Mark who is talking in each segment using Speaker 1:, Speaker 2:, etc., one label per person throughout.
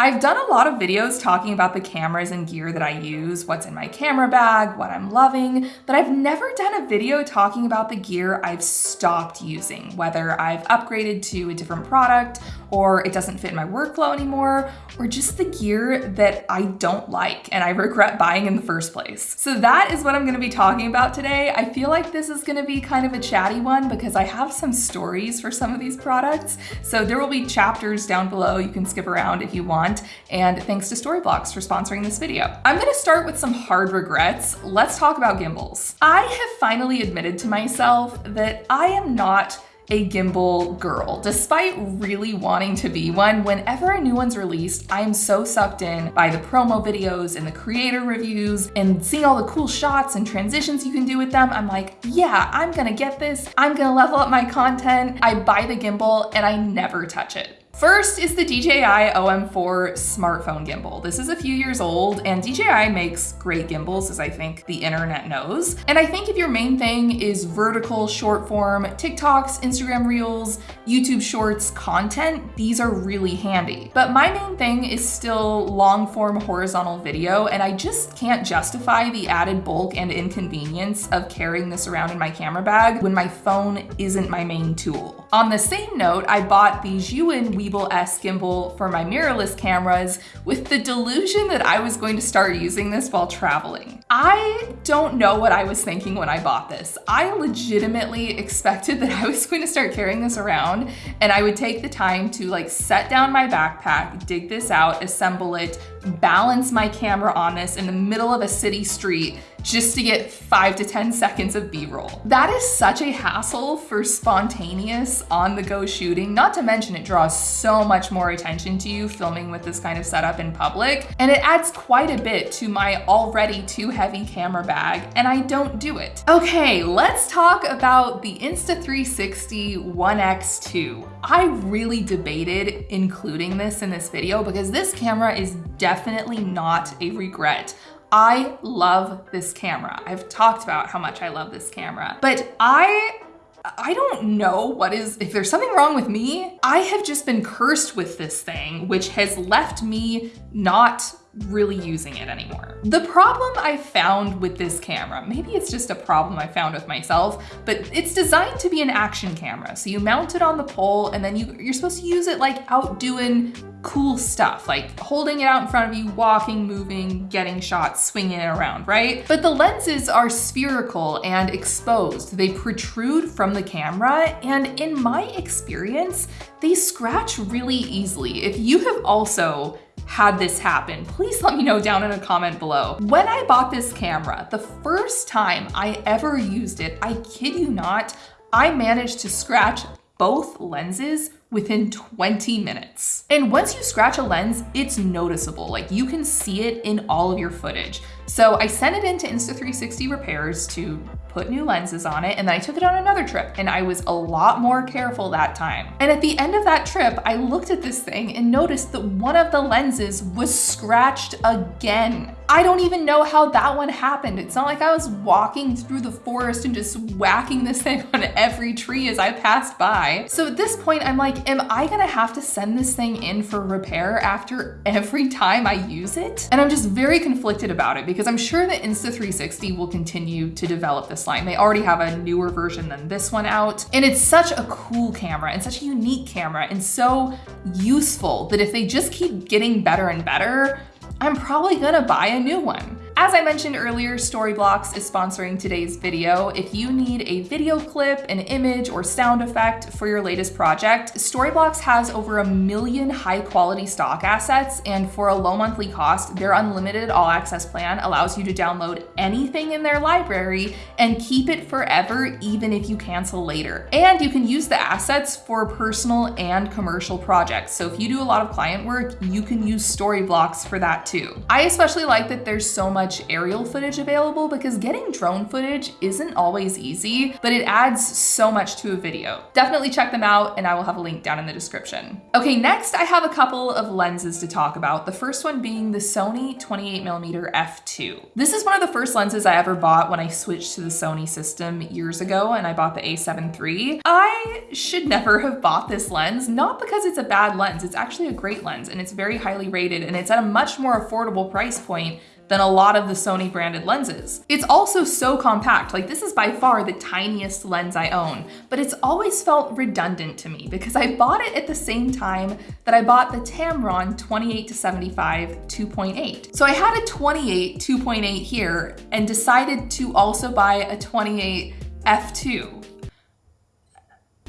Speaker 1: I've done a lot of videos talking about the cameras and gear that I use, what's in my camera bag, what I'm loving, but I've never done a video talking about the gear I've stopped using, whether I've upgraded to a different product or it doesn't fit my workflow anymore, or just the gear that I don't like and I regret buying in the first place. So that is what I'm gonna be talking about today. I feel like this is gonna be kind of a chatty one because I have some stories for some of these products. So there will be chapters down below you can skip around if you want. And thanks to Storyblocks for sponsoring this video. I'm gonna start with some hard regrets. Let's talk about gimbals. I have finally admitted to myself that I am not a gimbal girl. Despite really wanting to be one, whenever a new one's released, I am so sucked in by the promo videos and the creator reviews and seeing all the cool shots and transitions you can do with them. I'm like, yeah, I'm gonna get this. I'm gonna level up my content. I buy the gimbal and I never touch it. First is the DJI OM4 smartphone gimbal. This is a few years old and DJI makes great gimbals as I think the internet knows. And I think if your main thing is vertical short form TikToks, Instagram Reels, YouTube Shorts content, these are really handy. But my main thing is still long form horizontal video and I just can't justify the added bulk and inconvenience of carrying this around in my camera bag when my phone isn't my main tool. On the same note, I bought the Zhiyun Weebill S gimbal for my mirrorless cameras with the delusion that I was going to start using this while traveling. I don't know what I was thinking when I bought this. I legitimately expected that I was going to start carrying this around and I would take the time to like set down my backpack, dig this out, assemble it, balance my camera on this in the middle of a city street just to get five to 10 seconds of B-roll. That is such a hassle for spontaneous on-the-go shooting, not to mention it draws so much more attention to you filming with this kind of setup in public, and it adds quite a bit to my already too heavy camera bag, and I don't do it. Okay, let's talk about the Insta360 One X2. I really debated including this in this video because this camera is definitely not a regret. I love this camera. I've talked about how much I love this camera, but I I don't know what is, if there's something wrong with me, I have just been cursed with this thing, which has left me not really using it anymore. The problem I found with this camera, maybe it's just a problem I found with myself, but it's designed to be an action camera. So you mount it on the pole and then you, you're supposed to use it like out doing cool stuff, like holding it out in front of you, walking, moving, getting shots, swinging it around, right? But the lenses are spherical and exposed. They protrude from the camera and in my experience, they scratch really easily. If you have also had this happen, please let me know down in a comment below. When I bought this camera, the first time I ever used it, I kid you not, I managed to scratch both lenses within 20 minutes. And once you scratch a lens, it's noticeable. Like you can see it in all of your footage. So I sent it into Insta360 repairs to put new lenses on it, and then I took it on another trip, and I was a lot more careful that time. And at the end of that trip, I looked at this thing and noticed that one of the lenses was scratched again. I don't even know how that one happened. It's not like I was walking through the forest and just whacking this thing on every tree as I passed by. So at this point, I'm like, am I gonna have to send this thing in for repair after every time I use it? And I'm just very conflicted about it because I'm sure that Insta360 will continue to develop this line. They already have a newer version than this one out. And it's such a cool camera and such a unique camera and so useful that if they just keep getting better and better, I'm probably gonna buy a new one. As I mentioned earlier, Storyblocks is sponsoring today's video. If you need a video clip, an image, or sound effect for your latest project, Storyblocks has over a million high quality stock assets, and for a low monthly cost, their unlimited all access plan allows you to download anything in their library and keep it forever, even if you cancel later. And you can use the assets for personal and commercial projects. So if you do a lot of client work, you can use Storyblocks for that too. I especially like that there's so much much aerial footage available because getting drone footage isn't always easy, but it adds so much to a video. Definitely check them out and I will have a link down in the description. Okay, next I have a couple of lenses to talk about. The first one being the Sony 28mm f2. This is one of the first lenses I ever bought when I switched to the Sony system years ago and I bought the a7 III. I should never have bought this lens, not because it's a bad lens, it's actually a great lens and it's very highly rated and it's at a much more affordable price point than a lot of the Sony branded lenses. It's also so compact, like this is by far the tiniest lens I own, but it's always felt redundant to me because I bought it at the same time that I bought the Tamron 28 to 75 2.8. So I had a 28 2.8 here and decided to also buy a 28 f2.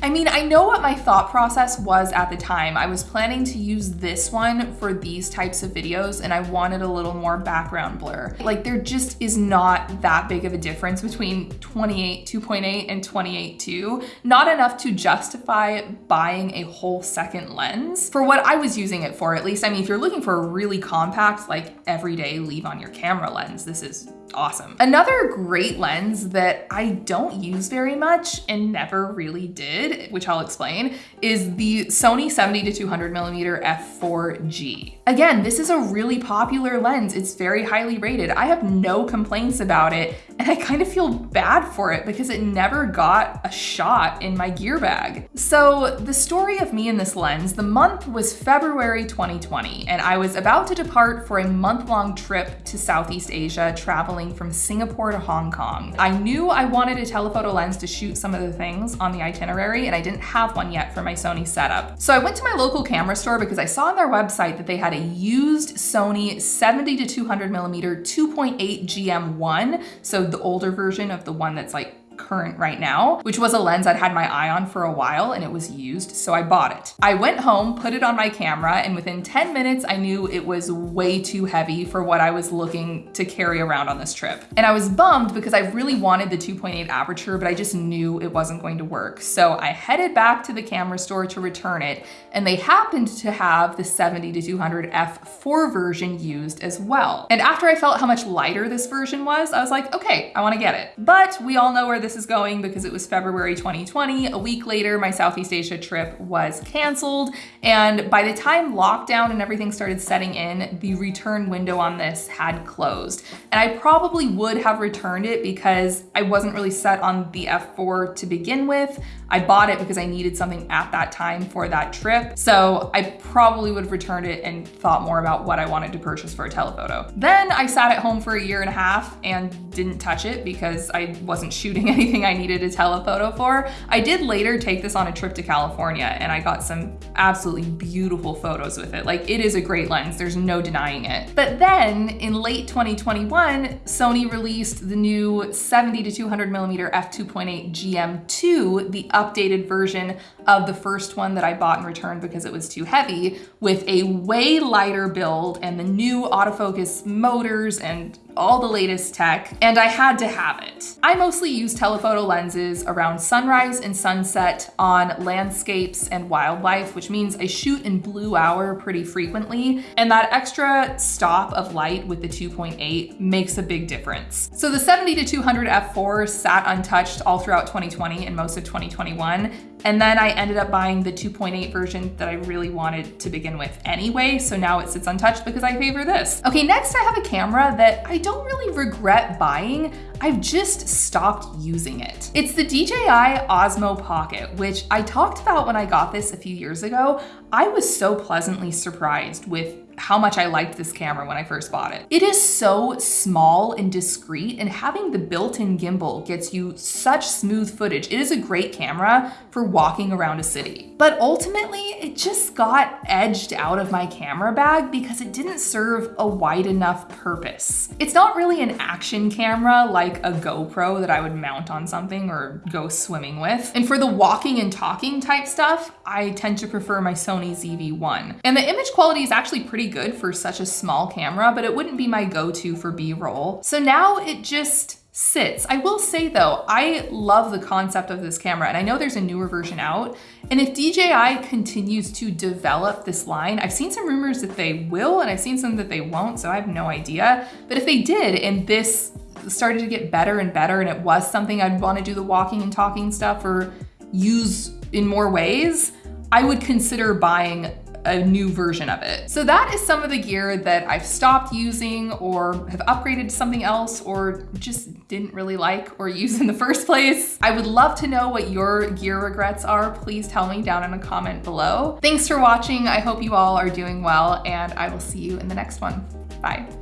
Speaker 1: I mean, I know what my thought process was at the time. I was planning to use this one for these types of videos and I wanted a little more background blur. Like there just is not that big of a difference between 28 2.8 and 28 2. Not enough to justify buying a whole second lens for what I was using it for at least. I mean, if you're looking for a really compact, like everyday leave on your camera lens, this is awesome. Another great lens that I don't use very much and never really did, which I'll explain, is the Sony 70 to 200 millimeter f4G. Again, this is a really popular lens. It's very highly rated. I have no complaints about it and I kind of feel bad for it because it never got a shot in my gear bag. So the story of me and this lens, the month was February 2020 and I was about to depart for a month-long trip to Southeast Asia traveling traveling from Singapore to Hong Kong. I knew I wanted a telephoto lens to shoot some of the things on the itinerary and I didn't have one yet for my Sony setup. So I went to my local camera store because I saw on their website that they had a used Sony 70 to 200 millimeter 2.8 GM1. So the older version of the one that's like current right now, which was a lens I'd had my eye on for a while and it was used, so I bought it. I went home, put it on my camera, and within 10 minutes, I knew it was way too heavy for what I was looking to carry around on this trip. And I was bummed because I really wanted the 2.8 aperture, but I just knew it wasn't going to work. So I headed back to the camera store to return it, and they happened to have the 70 to 200 f4 version used as well. And after I felt how much lighter this version was, I was like, okay, I wanna get it. But we all know where this is going because it was February 2020. A week later, my Southeast Asia trip was canceled. And by the time lockdown and everything started setting in, the return window on this had closed. And I probably would have returned it because I wasn't really set on the F4 to begin with. I bought it because I needed something at that time for that trip. So I probably would have returned it and thought more about what I wanted to purchase for a telephoto. Then I sat at home for a year and a half and didn't touch it because I wasn't shooting anything I needed a telephoto for. I did later take this on a trip to California and I got some absolutely beautiful photos with it. Like it is a great lens, there's no denying it. But then in late 2021, Sony released the new 70 to 200 millimeter f2.8 GM2, the updated version of the first one that I bought and returned because it was too heavy with a way lighter build and the new autofocus motors and all the latest tech, and I had to have it. I mostly use telephoto lenses around sunrise and sunset on landscapes and wildlife, which means I shoot in blue hour pretty frequently, and that extra stop of light with the 2.8 makes a big difference. So the 70 to 200 f4 sat untouched all throughout 2020 and most of 2021, and then I ended up buying the 2.8 version that I really wanted to begin with anyway, so now it sits untouched because I favor this. Okay, next I have a camera that I don't really regret buying, I've just stopped using it. It's the DJI Osmo Pocket, which I talked about when I got this a few years ago. I was so pleasantly surprised with how much I liked this camera when I first bought it. It is so small and discreet and having the built-in gimbal gets you such smooth footage. It is a great camera for walking around a city. But ultimately, it just got edged out of my camera bag because it didn't serve a wide enough purpose. It's not really an action camera like a GoPro that I would mount on something or go swimming with. And for the walking and talking type stuff, I tend to prefer my Sony ZV-1. And the image quality is actually pretty good for such a small camera, but it wouldn't be my go-to for B-roll. So now it just sits. I will say though, I love the concept of this camera and I know there's a newer version out. And if DJI continues to develop this line, I've seen some rumors that they will and I've seen some that they won't, so I have no idea. But if they did and this started to get better and better and it was something I'd wanna do the walking and talking stuff or use in more ways, I would consider buying a new version of it. So that is some of the gear that I've stopped using or have upgraded to something else or just didn't really like or use in the first place. I would love to know what your gear regrets are. Please tell me down in a comment below. Thanks for watching. I hope you all are doing well and I will see you in the next one. Bye.